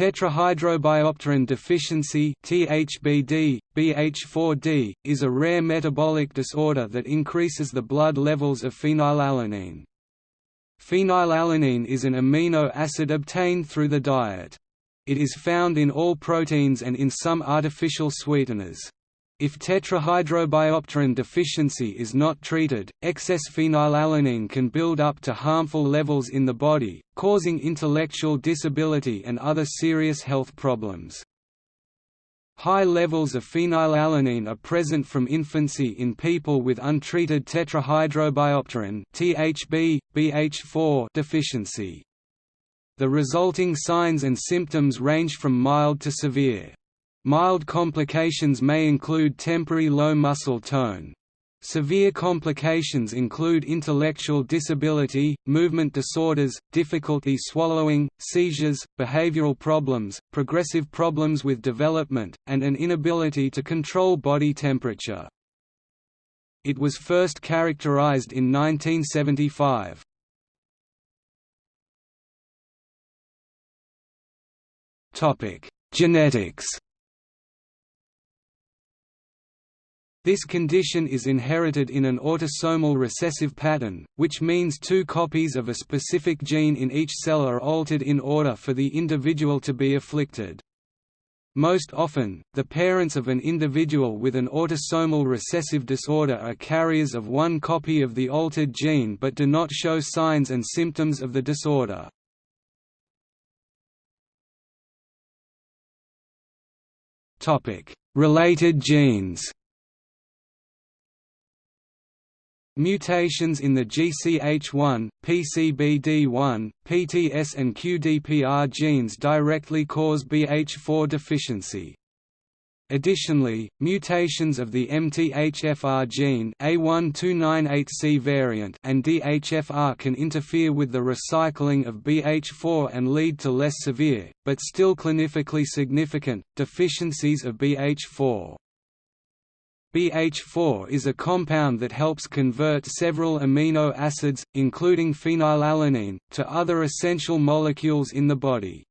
Tetrahydrobiopterin deficiency THBD, BH4D, is a rare metabolic disorder that increases the blood levels of phenylalanine. Phenylalanine is an amino acid obtained through the diet. It is found in all proteins and in some artificial sweeteners. If tetrahydrobiopterin deficiency is not treated, excess phenylalanine can build up to harmful levels in the body, causing intellectual disability and other serious health problems. High levels of phenylalanine are present from infancy in people with untreated tetrahydrobiopterin (THB, BH4) deficiency. The resulting signs and symptoms range from mild to severe. Mild complications may include temporary low muscle tone. Severe complications include intellectual disability, movement disorders, difficulty swallowing, seizures, behavioral problems, progressive problems with development, and an inability to control body temperature. It was first characterized in 1975. Genetics This condition is inherited in an autosomal recessive pattern, which means two copies of a specific gene in each cell are altered in order for the individual to be afflicted. Most often, the parents of an individual with an autosomal recessive disorder are carriers of one copy of the altered gene but do not show signs and symptoms of the disorder. Related genes Mutations in the GCH1, PCBD1, PTS and QDPR genes directly cause BH4 deficiency. Additionally, mutations of the MTHFR gene A1298C variant and DHFR can interfere with the recycling of BH4 and lead to less severe, but still clinically significant, deficiencies of BH4. BH4 is a compound that helps convert several amino acids, including phenylalanine, to other essential molecules in the body.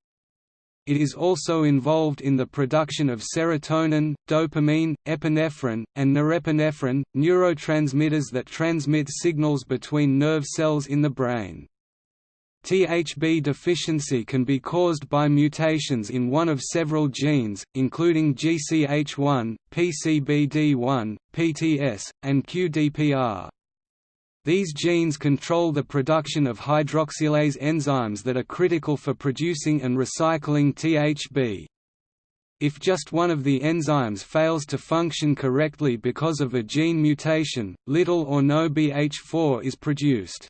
It is also involved in the production of serotonin, dopamine, epinephrine, and norepinephrine, neurotransmitters that transmit signals between nerve cells in the brain. THB deficiency can be caused by mutations in one of several genes, including GCH1, PCBD1, PTS, and QDPR. These genes control the production of hydroxylase enzymes that are critical for producing and recycling THB. If just one of the enzymes fails to function correctly because of a gene mutation, little or no BH4 is produced.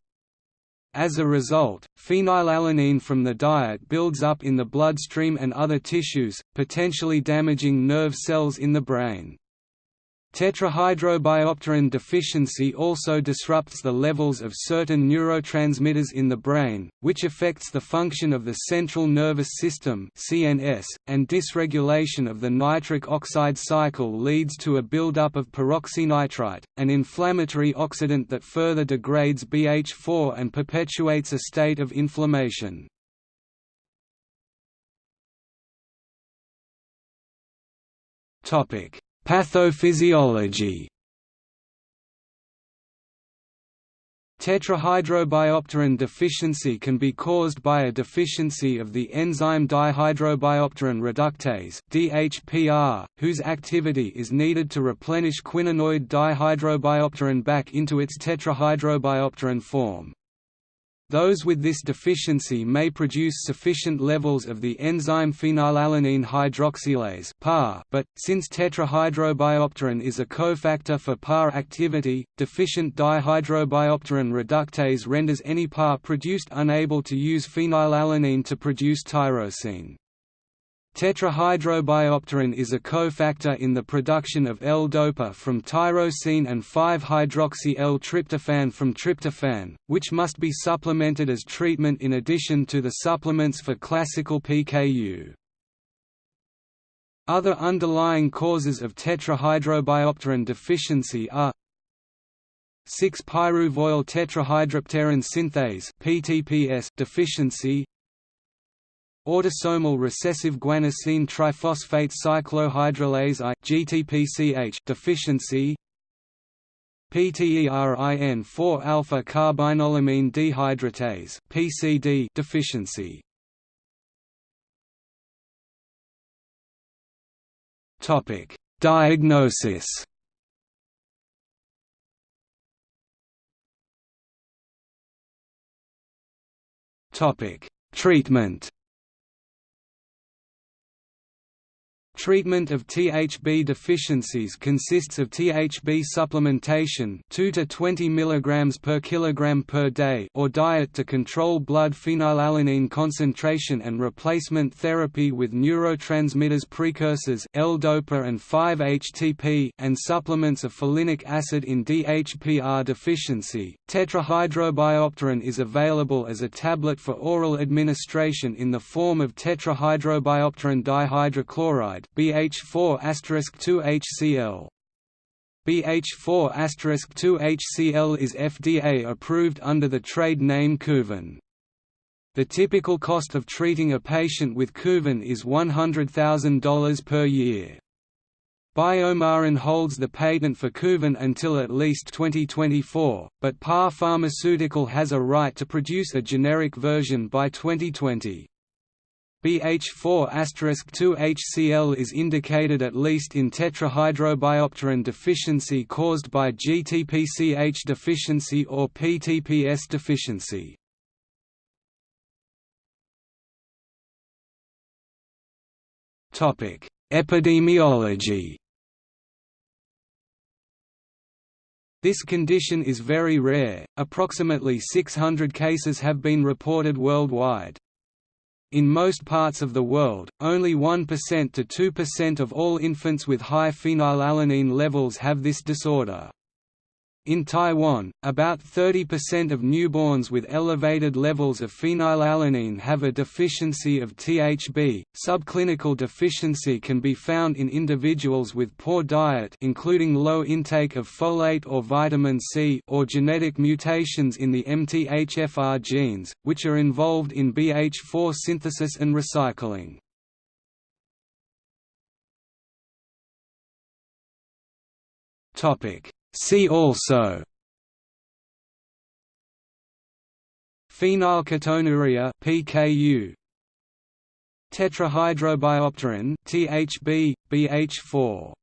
As a result, phenylalanine from the diet builds up in the bloodstream and other tissues, potentially damaging nerve cells in the brain. Tetrahydrobiopterin deficiency also disrupts the levels of certain neurotransmitters in the brain, which affects the function of the central nervous system (CNS), and dysregulation of the nitric oxide cycle leads to a buildup of peroxynitrite, an inflammatory oxidant that further degrades BH4 and perpetuates a state of inflammation. Topic Pathophysiology Tetrahydrobiopterin deficiency can be caused by a deficiency of the enzyme dihydrobiopterin reductase (DHPR), whose activity is needed to replenish quinonoid dihydrobiopterin back into its tetrahydrobiopterin form. Those with this deficiency may produce sufficient levels of the enzyme phenylalanine hydroxylase but since tetrahydrobiopterin is a cofactor for PAR activity, deficient dihydrobiopterin reductase renders any PAR produced unable to use phenylalanine to produce tyrosine. Tetrahydrobiopterin is a cofactor in the production of L-DOPA from tyrosine and 5-hydroxy-L-tryptophan from tryptophan, which must be supplemented as treatment in addition to the supplements for classical PKU. Other underlying causes of tetrahydrobiopterin deficiency are 6-pyruvoyl tetrahydropterin synthase (PTPS) deficiency, autosomal recessive guanosine triphosphate cyclohydrolase I GTPCH deficiency PTERIN 4 alpha carbinolamine dehydratase PCD deficiency. Topic Diagnosis. Topic Treatment Treatment of THB deficiencies consists of THB supplementation 2 to 20 mg per kilogram per day or diet to control blood phenylalanine concentration and replacement therapy with neurotransmitters precursors L-DOPA and 5-HTP and supplements of folinic acid in DHPR deficiency. Tetrahydrobiopterin is available as a tablet for oral administration in the form of tetrahydrobiopterin dihydrochloride BH4 2 HCl. BH4 2 HCl is FDA approved under the trade name Kuvan. The typical cost of treating a patient with Kuvan is $100,000 per year. BioMarin holds the patent for Kuvan until at least 2024, but Par Pharmaceutical has a right to produce a generic version by 2020. BH4*2-HCl is indicated at least in tetrahydrobiopterin deficiency caused by GTPCH deficiency or PTPS deficiency. Topic: Epidemiology This condition is very rare, approximately 600 cases have been reported worldwide. In most parts of the world, only 1% to 2% of all infants with high phenylalanine levels have this disorder. In Taiwan, about 30% of newborns with elevated levels of phenylalanine have a deficiency of THB. Subclinical deficiency can be found in individuals with poor diet, including low intake of folate or vitamin C, or genetic mutations in the MTHFR genes, which are involved in BH4 synthesis and recycling. Topic See also Phenylketonuria PKU Tetrahydrobiopterin THB BH4